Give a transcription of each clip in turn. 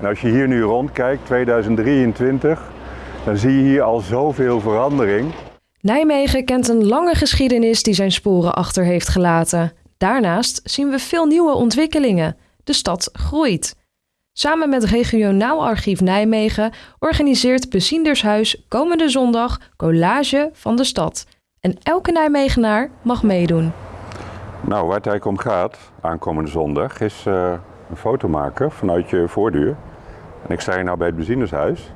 En als je hier nu rondkijkt, 2023, dan zie je hier al zoveel verandering. Nijmegen kent een lange geschiedenis die zijn sporen achter heeft gelaten. Daarnaast zien we veel nieuwe ontwikkelingen. De stad groeit. Samen met Regionaal Archief Nijmegen organiseert Beziendershuis komende zondag Collage van de Stad. En elke Nijmegenaar mag meedoen. Nou, waar het eigenlijk om gaat, aankomende zondag, is uh, een foto maken vanuit je voordeur. En ik sta hier nou bij het Beziendershuis.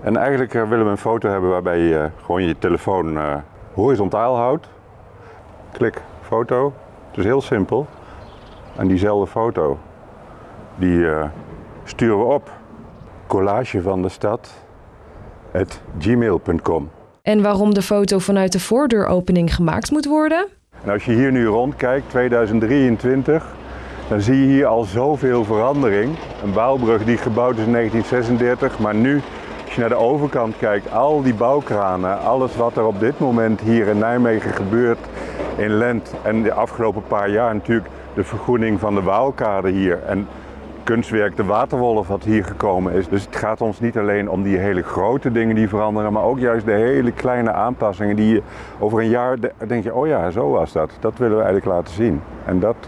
En eigenlijk uh, willen we een foto hebben waarbij je gewoon je telefoon uh, horizontaal houdt. Klik, foto. Het is heel simpel. En diezelfde foto, die sturen we op. Collage van de stad, gmail.com. En waarom de foto vanuit de voordeuropening gemaakt moet worden? En als je hier nu rondkijkt, 2023, dan zie je hier al zoveel verandering. Een bouwbrug die gebouwd is in 1936, maar nu, als je naar de overkant kijkt, al die bouwkranen, alles wat er op dit moment hier in Nijmegen gebeurt in Lent en de afgelopen paar jaar natuurlijk de vergroening van de Waalkade hier. En kunstwerk De Waterwolf wat hier gekomen is. Dus het gaat ons niet alleen om die hele grote dingen die veranderen, maar ook juist de hele kleine aanpassingen die je over een jaar denk je, oh ja, zo was dat. Dat willen we eigenlijk laten zien. En dat, uh,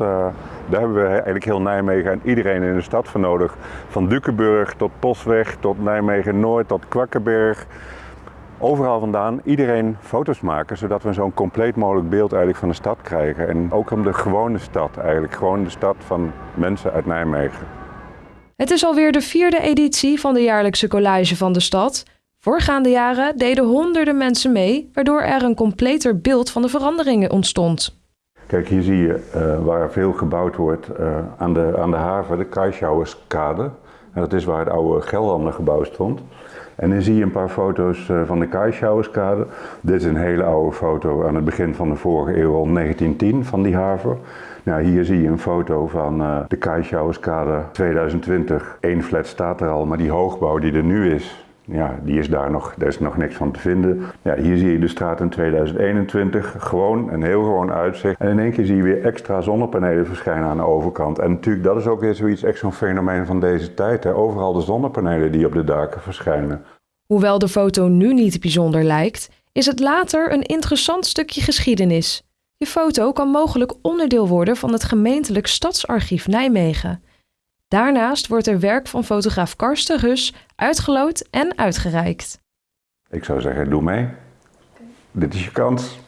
daar hebben we eigenlijk heel Nijmegen en iedereen in de stad voor nodig. Van Dukenburg tot Posweg, tot Nijmegen-Noord, tot Kwakkenberg overal vandaan iedereen foto's maken, zodat we zo'n compleet mogelijk beeld eigenlijk van de stad krijgen. En ook om de gewone stad eigenlijk, gewoon de stad van mensen uit Nijmegen. Het is alweer de vierde editie van de jaarlijkse collage van de stad. Voorgaande jaren deden honderden mensen mee, waardoor er een completer beeld van de veranderingen ontstond. Kijk, hier zie je uh, waar veel gebouwd wordt uh, aan, de, aan de haven, de Kaischauerskade. Dat is waar het oude Gelderlandergebouw stond. En dan zie je een paar foto's uh, van de Kaischauerskade. Dit is een hele oude foto aan het begin van de vorige eeuw, 1910, van die haven. Nou, hier zie je een foto van uh, de Kaischauerskade 2020. Eén flat staat er al, maar die hoogbouw die er nu is, ja, die is daar nog, daar is nog niks van te vinden. Ja, hier zie je de straat in 2021, gewoon een heel gewoon uitzicht. En in één keer zie je weer extra zonnepanelen verschijnen aan de overkant. En natuurlijk, dat is ook weer zoiets, echt zo'n fenomeen van deze tijd. Hè? Overal de zonnepanelen die op de daken verschijnen. Hoewel de foto nu niet bijzonder lijkt, is het later een interessant stukje geschiedenis. Je foto kan mogelijk onderdeel worden van het gemeentelijk Stadsarchief Nijmegen. Daarnaast wordt er werk van fotograaf Karsten Rus uitgeloot en uitgereikt. Ik zou zeggen, doe mee. Dit is je kans.